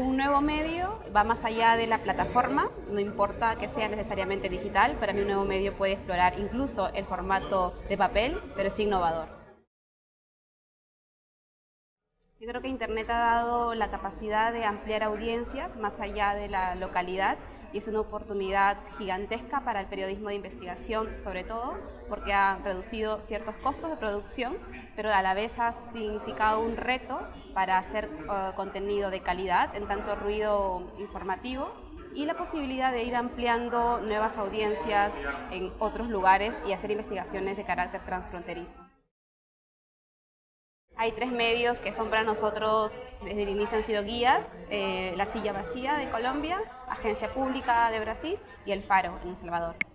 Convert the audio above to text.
nuevo medio va más allá de la plataforma, no importa que sea necesariamente digital, para mí un nuevo medio puede explorar incluso el formato de papel, pero es innovador. Yo creo que Internet ha dado la capacidad de ampliar audiencias más allá de la localidad y es una oportunidad gigantesca para el periodismo de investigación, sobre todo porque ha reducido ciertos costos de producción, pero a la vez ha significado un reto para hacer uh, contenido de calidad, en tanto ruido informativo, y la posibilidad de ir ampliando nuevas audiencias en otros lugares y hacer investigaciones de carácter transfronterizo. Hay tres medios que son para nosotros, desde el inicio han sido guías, eh, La Silla Vacía de Colombia, Agencia Pública de Brasil y El Faro en El Salvador.